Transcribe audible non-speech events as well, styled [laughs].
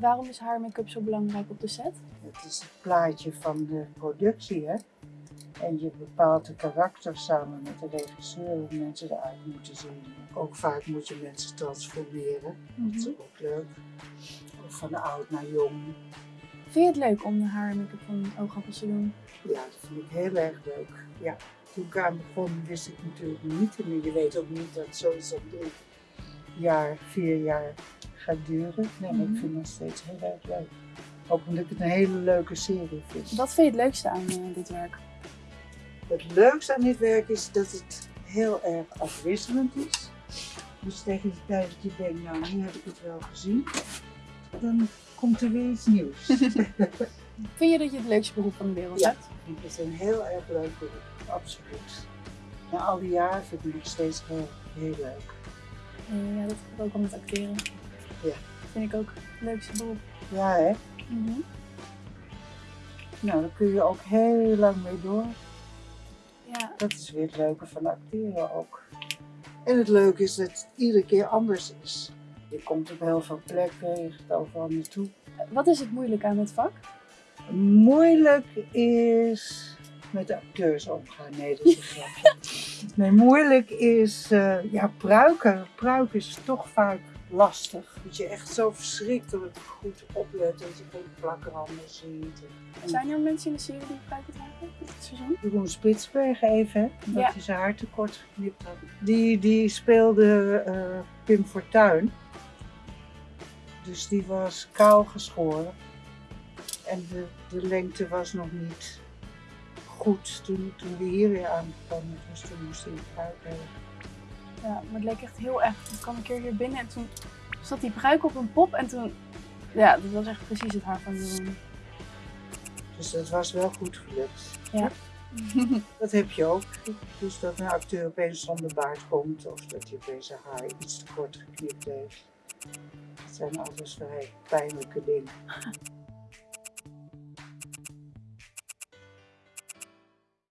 Waarom is haar make-up zo belangrijk op de set? Het is het plaatje van de productie, hè. En je bepaalt de karakter samen met de regisseur hoe mensen eruit moeten zien. Ook vaak moet je mensen transformeren. Dat is ook leuk. Of van oud naar jong. Vind je het leuk om de haar en make-up van oogappels te doen? Ja, dat vind ik heel erg leuk. Ja. Toen ik aan begon wist ik natuurlijk niet. En je weet ook niet dat zoiets op drie jaar, vier jaar gaat duren. Nee, maar Mhm. ik vind het nog steeds heel erg leuk. Ook omdat ik het een hele leuke serie vind. Wat vind je het leukste aan eh, dit werk? Het leukste aan dit werk is dat het heel erg afwisselend is. Dus tegen de tijd dat je denkt, nou nu heb ik het wel gezien, dan komt er weer iets nieuws. [laughs] Vind je dat je het leukste beroep van de wereld Ja. hebt? Ik vind het een heel erg leuk beroep, absoluut. Na al die jaren vind ik het nog steeds heel, heel leuk. Eh, ja, dat heb ik ook al met acteren. Ja. Vind ik ook het leukste beroep. Ja hè? Mhm. Nou, daar kun je ook heel lang mee door. Ja, Dat is weer het leuke van acteren ook. En het leuke is dat het iedere keer anders is. Je komt op heel veel plekken, je gaat overal naartoe. wat is het moeilijk aan het vak? Moeilijk is met de acteurs omgaan. Nee, dat is een grapje. [laughs] Nee, moeilijk is, eh, ja, pruiken. Pruiken is toch vaak lastig. Dat je echt zo verschrikkelijk goed oplet dat je geen plakranden ziet. En Zijn er mensen in de serie die pruiken dragen dit seizoen? Jeroen Spitsberg even, hè, omdat Ja. hij zijn haar tekort geknipt had. Die, die speelde eh, Pim Fortuyn. Dus die was kaal geschoren. En de, de lengte was nog niet goed toen, toen we hier weer aangekomen. Dus toen moest hij hebben. Ja, maar het leek echt heel erg. Ik kwam een keer hier binnen en toen zat die pruik op een pop en toen... Ja, dat was echt precies het haar van Jeroen. Dus dat was wel goed gelukt. Ja. [laughs] Dat heb je ook. Dus dat een acteur opeens zonder baard komt of dat hij opeens zijn haar iets te kort geknipt heeft. Dat zijn alles vrij pijnlijke dingen.